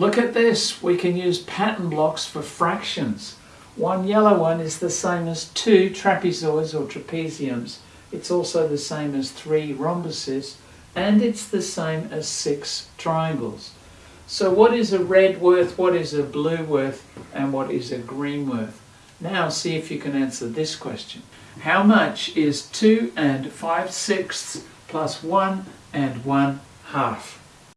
Look at this. We can use pattern blocks for fractions. One yellow one is the same as two trapezoids or trapeziums. It's also the same as three rhombuses and it's the same as six triangles. So what is a red worth, what is a blue worth, and what is a green worth? Now see if you can answer this question. How much is 2 and 5 sixths plus 1 and 1 half?